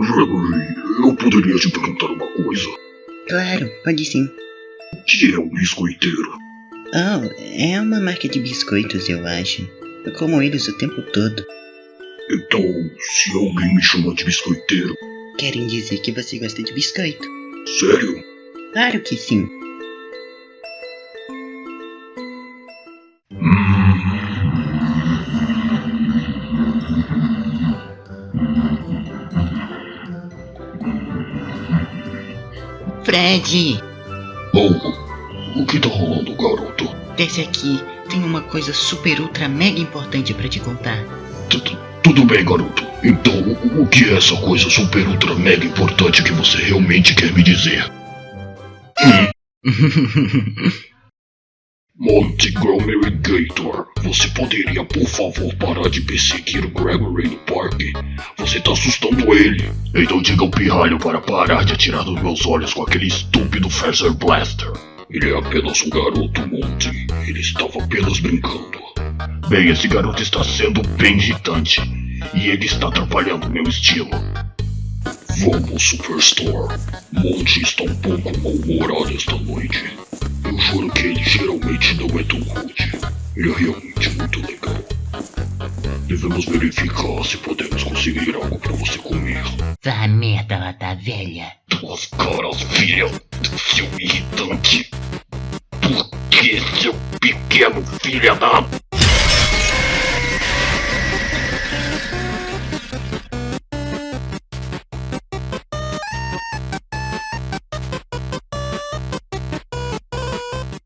Gregory, eu poderia te perguntar uma coisa. Claro, pode sim. O que é um biscoiteiro? Oh, é uma marca de biscoitos, eu acho. Eu como eles o tempo todo. Então, se alguém me chama de biscoiteiro, Querem dizer que você gosta de biscoito? sério? Claro que sim. Fred, Oh, o que tá rolando, garoto? desce aqui. Tem uma coisa super ultra mega importante pra te contar. Tu- tu- Tudo bem, garoto. Então, o- que é essa coisa super ultra mega importante que você realmente quer me dizer? Montgomery Gator, você poderia, por favor, parar de perseguir o Gregory no parque? Você tá assustando ele. Então diga ao pirralho para parar de atirar nos meus olhos com aquele estúpido Phaser Blaster. Ele é apenas um garoto, Monty. Ele estava apenas brincando. Bem, esse garoto está sendo bem irritante. E ele está atrapalhando meu estilo. Vamos, Superstore. Monty está um pouco mal-humorado esta noite. Eu juro que ele geralmente não é tão rude. Ele é realmente muito legal. Devemos verificar se podemos conseguir algo para você comer. Vá merda, lata velha. Duas caras, filha, seu irritante. Por que, seu pequeno filha da